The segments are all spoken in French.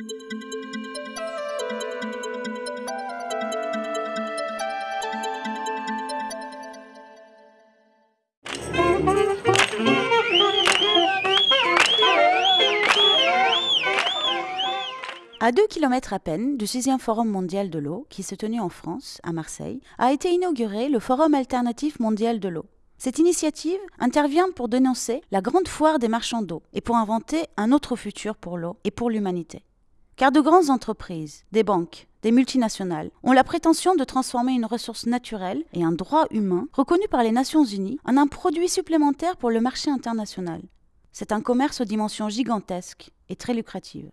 À deux kilomètres à peine du 6e Forum mondial de l'eau, qui se tenait en France, à Marseille, a été inauguré le Forum alternatif mondial de l'eau. Cette initiative intervient pour dénoncer la grande foire des marchands d'eau et pour inventer un autre futur pour l'eau et pour l'humanité. Car de grandes entreprises, des banques, des multinationales ont la prétention de transformer une ressource naturelle et un droit humain reconnu par les Nations Unies en un produit supplémentaire pour le marché international. C'est un commerce aux dimensions gigantesques et très lucratives.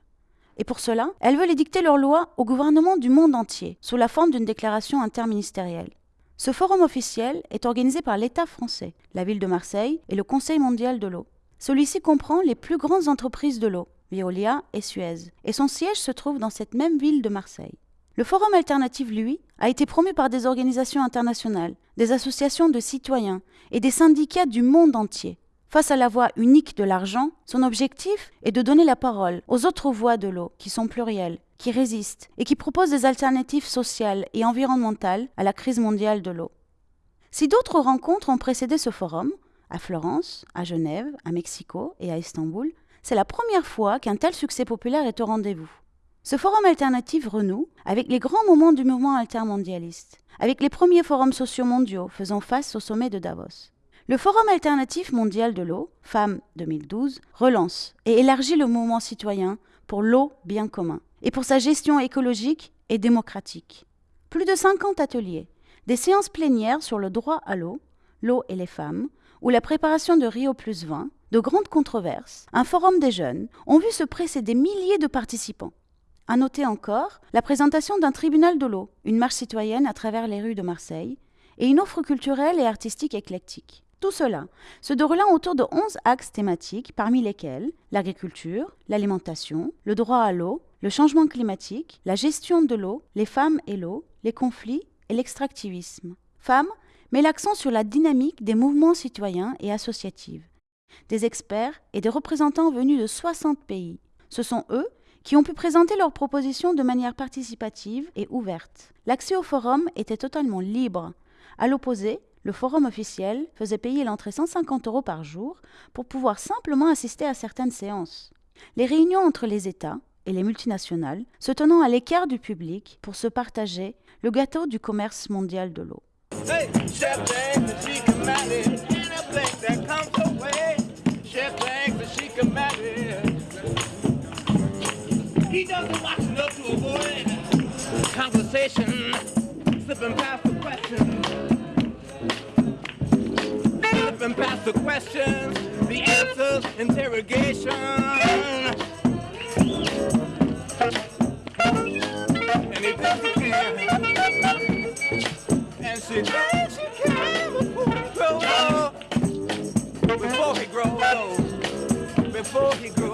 Et pour cela, elles veulent édicter leurs lois au gouvernement du monde entier, sous la forme d'une déclaration interministérielle. Ce forum officiel est organisé par l'État français, la ville de Marseille et le Conseil mondial de l'eau. Celui-ci comprend les plus grandes entreprises de l'eau, Veolia et Suez, et son siège se trouve dans cette même ville de Marseille. Le forum alternatif, lui, a été promu par des organisations internationales, des associations de citoyens et des syndicats du monde entier. Face à la voie unique de l'argent, son objectif est de donner la parole aux autres voies de l'eau, qui sont plurielles, qui résistent et qui proposent des alternatives sociales et environnementales à la crise mondiale de l'eau. Si d'autres rencontres ont précédé ce forum, à Florence, à Genève, à Mexico et à Istanbul, c'est la première fois qu'un tel succès populaire est au rendez-vous. Ce forum alternatif renoue avec les grands moments du mouvement altermondialiste, avec les premiers forums sociaux mondiaux faisant face au sommet de Davos. Le Forum alternatif mondial de l'eau, Femmes 2012, relance et élargit le mouvement citoyen pour l'eau bien commun et pour sa gestion écologique et démocratique. Plus de 50 ateliers, des séances plénières sur le droit à l'eau, l'eau et les femmes, ou la préparation de Rio plus 20, de grandes controverses, un forum des jeunes, ont vu se presser des milliers de participants. À noter encore la présentation d'un tribunal de l'eau, une marche citoyenne à travers les rues de Marseille, et une offre culturelle et artistique éclectique. Tout cela se déroulant autour de 11 axes thématiques, parmi lesquels l'agriculture, l'alimentation, le droit à l'eau, le changement climatique, la gestion de l'eau, les femmes et l'eau, les conflits et l'extractivisme. Femmes met l'accent sur la dynamique des mouvements citoyens et associatifs. Des experts et des représentants venus de 60 pays. Ce sont eux qui ont pu présenter leurs propositions de manière participative et ouverte. L'accès au forum était totalement libre. À l'opposé, le forum officiel faisait payer l'entrée 150 euros par jour pour pouvoir simplement assister à certaines séances. Les réunions entre les États et les multinationales se tenant à l'écart du public pour se partager le gâteau du commerce mondial de l'eau. Hey, chef bags she can it. And a plate that comes away. Chef bags and she can it. He doesn't watch enough to avoid conversation. Slipping past the questions. Slipping past the questions. The answers, interrogation. And he doesn't care city. Yes, you can. Before he grows old. Before he grows